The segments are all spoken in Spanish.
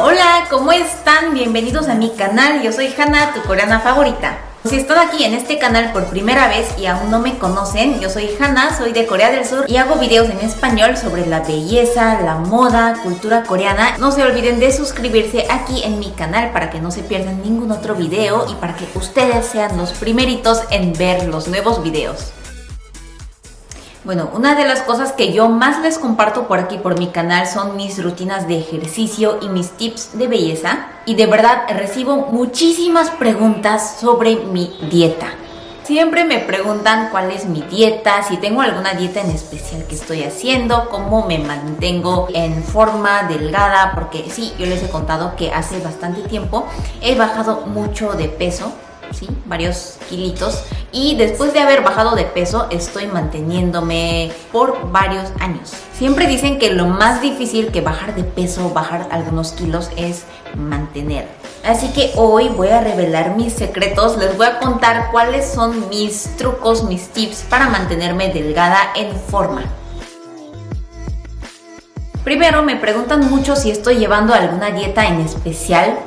Hola, ¿cómo están? Bienvenidos a mi canal, yo soy Hana, tu coreana favorita. Si están aquí en este canal por primera vez y aún no me conocen, yo soy Hana, soy de Corea del Sur y hago videos en español sobre la belleza, la moda, cultura coreana. No se olviden de suscribirse aquí en mi canal para que no se pierdan ningún otro video y para que ustedes sean los primeritos en ver los nuevos videos. Bueno, una de las cosas que yo más les comparto por aquí por mi canal son mis rutinas de ejercicio y mis tips de belleza. Y de verdad recibo muchísimas preguntas sobre mi dieta. Siempre me preguntan cuál es mi dieta, si tengo alguna dieta en especial que estoy haciendo, cómo me mantengo en forma delgada, porque sí, yo les he contado que hace bastante tiempo he bajado mucho de peso, ¿sí? varios kilitos y después de haber bajado de peso estoy manteniéndome por varios años. Siempre dicen que lo más difícil que bajar de peso, bajar algunos kilos es mantener. Así que hoy voy a revelar mis secretos, les voy a contar cuáles son mis trucos, mis tips para mantenerme delgada en forma. Primero me preguntan mucho si estoy llevando alguna dieta en especial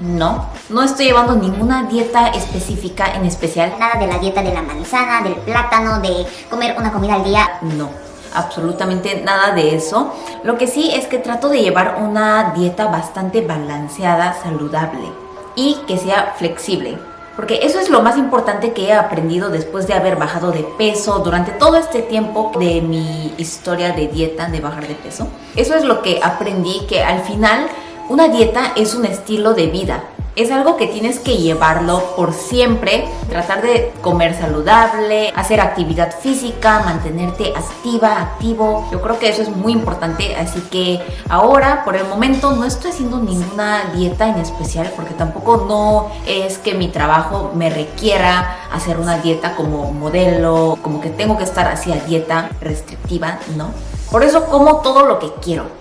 no, no estoy llevando ninguna dieta específica en especial. Nada de la dieta de la manzana, del plátano, de comer una comida al día. No, absolutamente nada de eso. Lo que sí es que trato de llevar una dieta bastante balanceada, saludable y que sea flexible. Porque eso es lo más importante que he aprendido después de haber bajado de peso durante todo este tiempo de mi historia de dieta, de bajar de peso. Eso es lo que aprendí que al final una dieta es un estilo de vida. Es algo que tienes que llevarlo por siempre, tratar de comer saludable, hacer actividad física, mantenerte activa, activo. Yo creo que eso es muy importante, así que ahora, por el momento, no estoy haciendo ninguna dieta en especial porque tampoco no es que mi trabajo me requiera hacer una dieta como modelo, como que tengo que estar así dieta restrictiva, ¿no? Por eso como todo lo que quiero.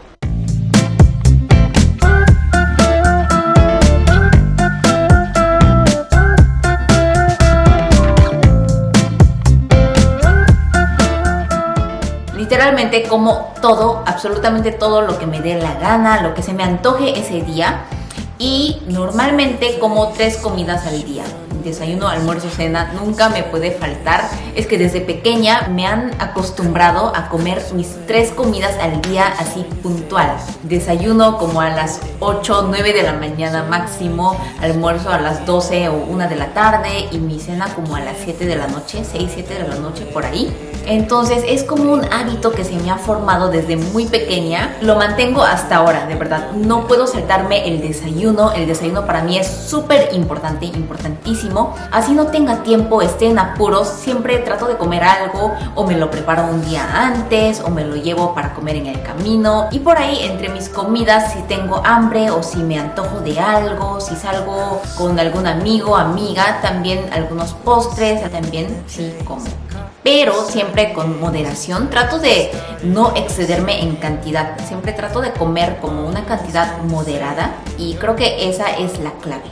Literalmente como todo, absolutamente todo lo que me dé la gana, lo que se me antoje ese día y normalmente como tres comidas al día desayuno, almuerzo, cena, nunca me puede faltar. Es que desde pequeña me han acostumbrado a comer mis tres comidas al día así puntual. Desayuno como a las 8, 9 de la mañana máximo, almuerzo a las 12 o 1 de la tarde y mi cena como a las 7 de la noche, 6, 7 de la noche por ahí. Entonces es como un hábito que se me ha formado desde muy pequeña. Lo mantengo hasta ahora, de verdad. No puedo saltarme el desayuno. El desayuno para mí es súper importante, importantísimo Así no tenga tiempo, esté en apuros, siempre trato de comer algo o me lo preparo un día antes o me lo llevo para comer en el camino. Y por ahí entre mis comidas si tengo hambre o si me antojo de algo, si salgo con algún amigo, amiga, también algunos postres, también sí como pero siempre con moderación. Trato de no excederme en cantidad, siempre trato de comer como una cantidad moderada y creo que esa es la clave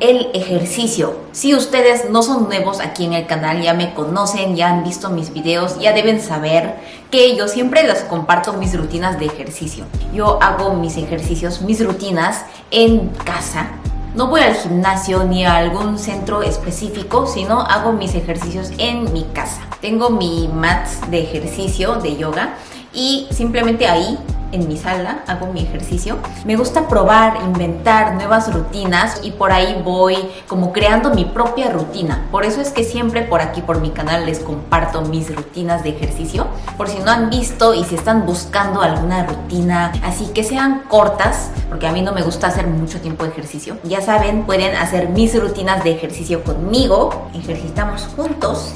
el ejercicio. Si ustedes no son nuevos aquí en el canal, ya me conocen, ya han visto mis videos, ya deben saber que yo siempre les comparto mis rutinas de ejercicio. Yo hago mis ejercicios, mis rutinas en casa. No voy al gimnasio ni a algún centro específico, sino hago mis ejercicios en mi casa. Tengo mi mat de ejercicio, de yoga, y simplemente ahí en mi sala, hago mi ejercicio. Me gusta probar, inventar nuevas rutinas y por ahí voy como creando mi propia rutina. Por eso es que siempre por aquí, por mi canal, les comparto mis rutinas de ejercicio. Por si no han visto y si están buscando alguna rutina, así que sean cortas, porque a mí no me gusta hacer mucho tiempo de ejercicio. Ya saben, pueden hacer mis rutinas de ejercicio conmigo. Ejercitamos juntos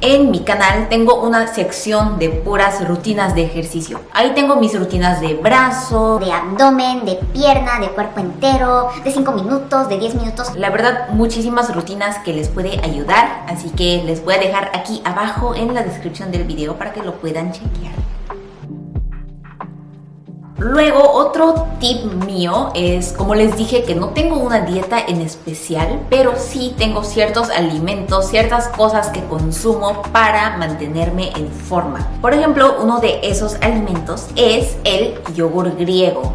en mi canal tengo una sección de puras rutinas de ejercicio. Ahí tengo mis rutinas de brazo, de abdomen, de pierna, de cuerpo entero, de 5 minutos, de 10 minutos. La verdad, muchísimas rutinas que les puede ayudar, así que les voy a dejar aquí abajo en la descripción del video para que lo puedan chequear. Luego, otro tip mío es, como les dije, que no tengo una dieta en especial, pero sí tengo ciertos alimentos, ciertas cosas que consumo para mantenerme en forma. Por ejemplo, uno de esos alimentos es el yogur griego.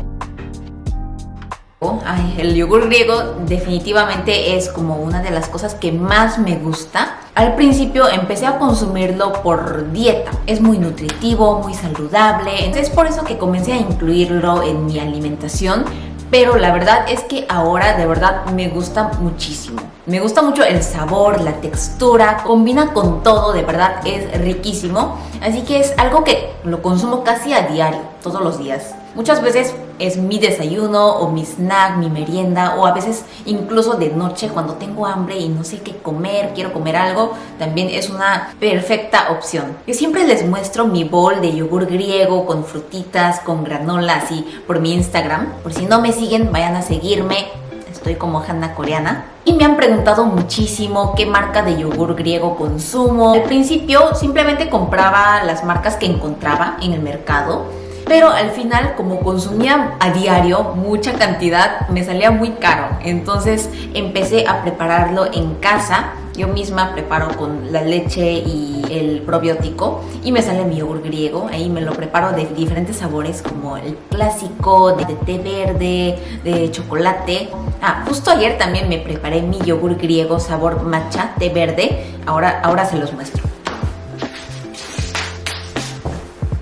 Ay, el yogur griego definitivamente es como una de las cosas que más me gusta. Al principio empecé a consumirlo por dieta. Es muy nutritivo, muy saludable. Es por eso que comencé a incluirlo en mi alimentación. Pero la verdad es que ahora de verdad me gusta muchísimo. Me gusta mucho el sabor, la textura, combina con todo, de verdad es riquísimo. Así que es algo que lo consumo casi a diario, todos los días. Muchas veces es mi desayuno o mi snack, mi merienda o a veces incluso de noche cuando tengo hambre y no sé qué comer, quiero comer algo, también es una perfecta opción. Yo siempre les muestro mi bowl de yogur griego con frutitas, con granola así por mi Instagram. Por si no me siguen, vayan a seguirme. Estoy como Hanna Coreana. Y me han preguntado muchísimo qué marca de yogur griego consumo. Al principio simplemente compraba las marcas que encontraba en el mercado pero al final como consumía a diario mucha cantidad me salía muy caro entonces empecé a prepararlo en casa yo misma preparo con la leche y el probiótico y me sale mi yogur griego. Ahí me lo preparo de diferentes sabores como el clásico, de té verde, de chocolate. Ah, justo ayer también me preparé mi yogur griego sabor matcha, té verde. Ahora, ahora se los muestro.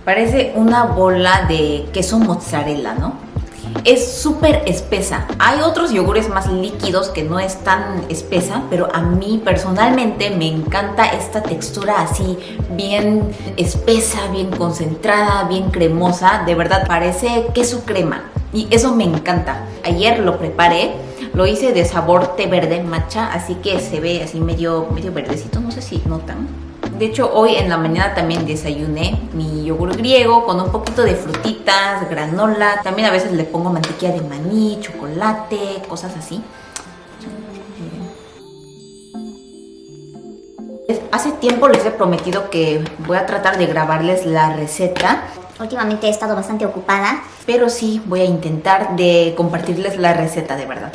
Parece una bola de queso mozzarella, ¿no? Es súper espesa. Hay otros yogures más líquidos que no es tan espesa, pero a mí personalmente me encanta esta textura así bien espesa, bien concentrada, bien cremosa. De verdad parece queso crema y eso me encanta. Ayer lo preparé, lo hice de sabor té verde matcha, así que se ve así medio, medio verdecito, no sé si notan. De hecho, hoy en la mañana también desayuné mi yogur griego con un poquito de frutitas, granola. También a veces le pongo mantequilla de maní, chocolate, cosas así. Hace tiempo les he prometido que voy a tratar de grabarles la receta. Últimamente he estado bastante ocupada. Pero sí, voy a intentar de compartirles la receta de verdad.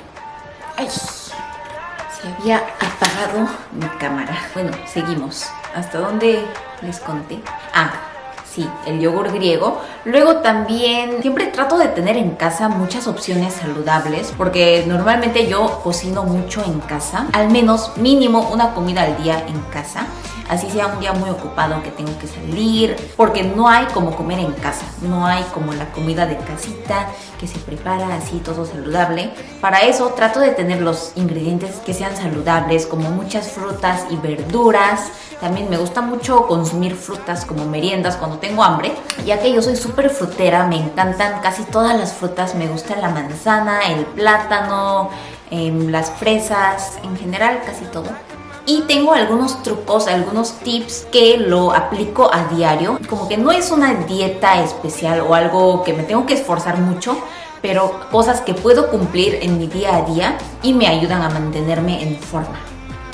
Ay, se había apagado mi cámara. Bueno, seguimos. ¿Hasta dónde les conté? Ah, sí, el yogur griego. Luego también siempre trato de tener en casa muchas opciones saludables porque normalmente yo cocino mucho en casa, al menos mínimo una comida al día en casa así sea un día muy ocupado que tengo que salir, porque no hay como comer en casa, no hay como la comida de casita que se prepara así todo saludable. Para eso trato de tener los ingredientes que sean saludables, como muchas frutas y verduras. También me gusta mucho consumir frutas como meriendas cuando tengo hambre, ya que yo soy súper frutera, me encantan casi todas las frutas, me gusta la manzana, el plátano, em, las fresas, en general casi todo y tengo algunos trucos, algunos tips que lo aplico a diario. Como que no es una dieta especial o algo que me tengo que esforzar mucho, pero cosas que puedo cumplir en mi día a día y me ayudan a mantenerme en forma.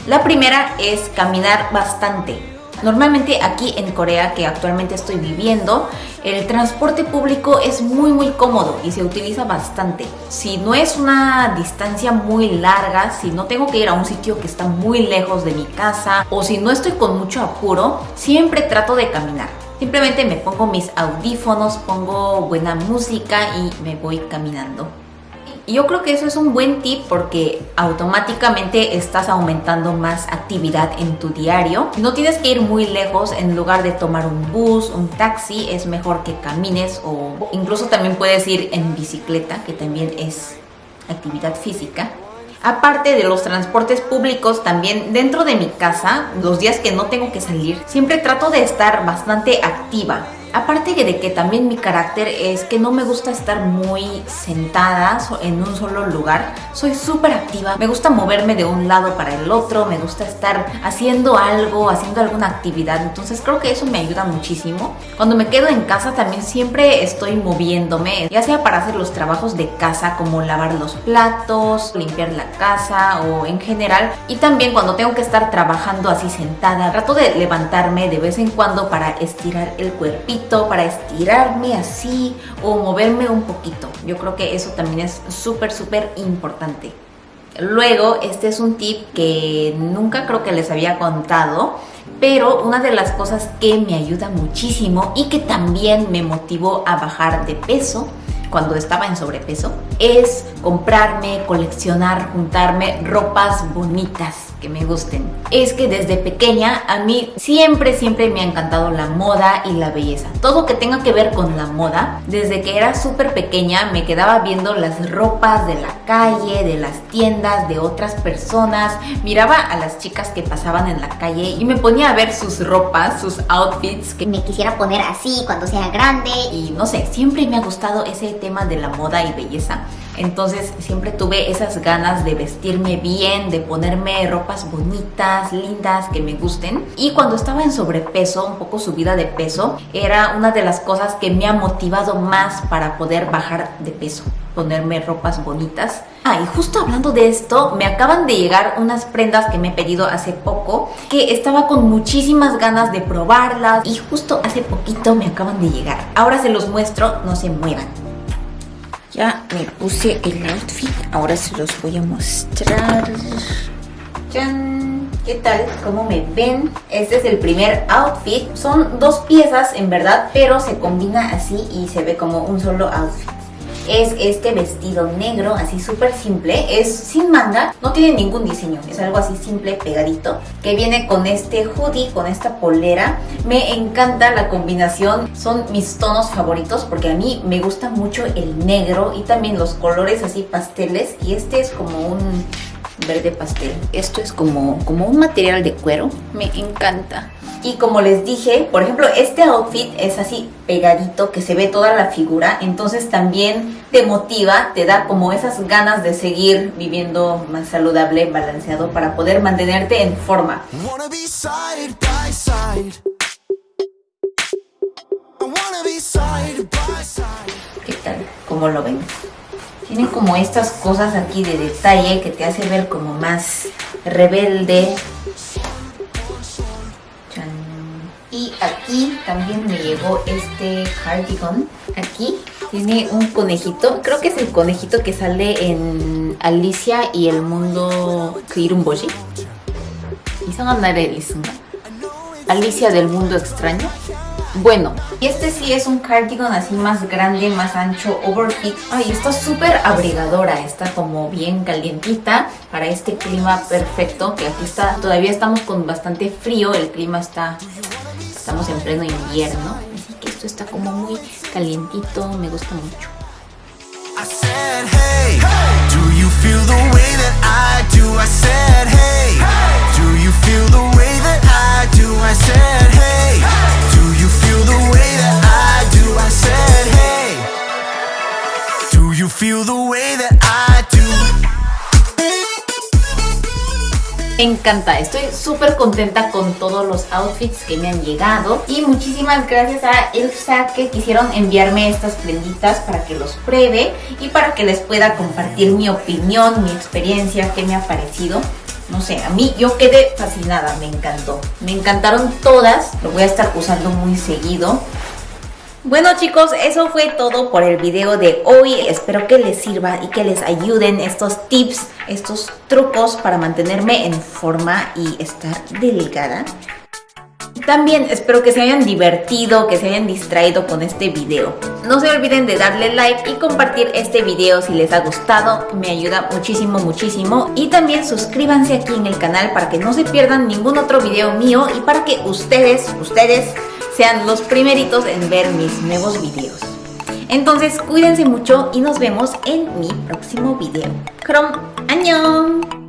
La primera es caminar bastante. Normalmente aquí en Corea, que actualmente estoy viviendo, el transporte público es muy muy cómodo y se utiliza bastante. Si no es una distancia muy larga, si no tengo que ir a un sitio que está muy lejos de mi casa o si no estoy con mucho apuro, siempre trato de caminar. Simplemente me pongo mis audífonos, pongo buena música y me voy caminando. Yo creo que eso es un buen tip porque automáticamente estás aumentando más actividad en tu diario. No tienes que ir muy lejos en lugar de tomar un bus, un taxi, es mejor que camines o incluso también puedes ir en bicicleta, que también es actividad física. Aparte de los transportes públicos, también dentro de mi casa, los días que no tengo que salir, siempre trato de estar bastante activa. Aparte de que también mi carácter es que no me gusta estar muy sentada en un solo lugar, soy súper activa, me gusta moverme de un lado para el otro, me gusta estar haciendo algo, haciendo alguna actividad, entonces creo que eso me ayuda muchísimo. Cuando me quedo en casa también siempre estoy moviéndome, ya sea para hacer los trabajos de casa como lavar los platos, limpiar la casa o en general, y también cuando tengo que estar trabajando así sentada, trato de levantarme de vez en cuando para estirar el cuerpito para estirarme así o moverme un poquito. Yo creo que eso también es súper, súper importante. Luego, este es un tip que nunca creo que les había contado, pero una de las cosas que me ayuda muchísimo y que también me motivó a bajar de peso cuando estaba en sobrepeso es comprarme, coleccionar, juntarme ropas bonitas me gusten. Es que desde pequeña a mí siempre, siempre me ha encantado la moda y la belleza. Todo que tenga que ver con la moda, desde que era súper pequeña me quedaba viendo las ropas de la calle, de las tiendas, de otras personas. Miraba a las chicas que pasaban en la calle y me ponía a ver sus ropas, sus outfits que Me quisiera poner así cuando sea grande. y no sé, siempre me ha gustado ese tema de la moda y belleza. Entonces siempre tuve esas ganas de vestirme bien, de ponerme ropas bonitas, lindas, que me gusten. Y cuando estaba en sobrepeso, un poco subida de peso, era una de las cosas que me ha motivado más para poder bajar de peso ponerme ropas bonitas. Ah, y justo hablando de esto, me acaban de llegar unas prendas que me he pedido hace poco, que estaba con muchísimas ganas de probarlas y justo hace poquito me acaban de llegar. Ahora se los muestro, no se muevan. Ya me puse el outfit, ahora se los voy a mostrar. ¡Chan! ¿Qué tal? ¿Cómo me ven? Este es el primer outfit. Son dos piezas en verdad, pero se combina así y se ve como un solo outfit. Es este vestido negro, así súper simple, es sin manga, no tiene ningún diseño, es algo así simple, pegadito, que viene con este hoodie, con esta polera. Me encanta la combinación, son mis tonos favoritos porque a mí me gusta mucho el negro y también los colores así pasteles. Y este es como un verde pastel. Esto es como, como un material de cuero. Me encanta. Y como les dije, por ejemplo, este outfit es así pegadito, que se ve toda la figura. Entonces también te motiva, te da como esas ganas de seguir viviendo más saludable, balanceado, para poder mantenerte en forma. ¿Qué tal? ¿Cómo lo ven? Tiene como estas cosas aquí de detalle que te hace ver como más rebelde. Chan. Y aquí también me llegó este cardigan. Aquí tiene un conejito. Creo que es el conejito que sale en Alicia y el mundo Kirumboji. 이상한 나라에 있습니다. Alicia del mundo extraño. Bueno, y este sí es un cardigan así más grande, más ancho, overfit. Ay, está súper abrigadora, está como bien calientita para este clima perfecto, que aquí está, todavía estamos con bastante frío, el clima está, estamos en pleno invierno, así que esto está como muy calientito, me gusta mucho. Do you feel the way that I do? Way encanta, estoy súper contenta con todos los outfits que me han llegado y muchísimas gracias a Elsa que quisieron enviarme estas prenditas para que los pruebe y para que les pueda compartir mi opinión, mi experiencia, qué me ha parecido. No sé, a mí yo quedé fascinada, me encantó. Me encantaron todas, lo voy a estar usando muy seguido. Bueno chicos, eso fue todo por el video de hoy. Espero que les sirva y que les ayuden estos tips, estos trucos para mantenerme en forma y estar delgada. También espero que se hayan divertido, que se hayan distraído con este video. No se olviden de darle like y compartir este video si les ha gustado, me ayuda muchísimo, muchísimo. Y también suscríbanse aquí en el canal para que no se pierdan ningún otro video mío y para que ustedes, ustedes sean los primeritos en ver mis nuevos videos. Entonces cuídense mucho y nos vemos en mi próximo video. Krom, ¡Añón!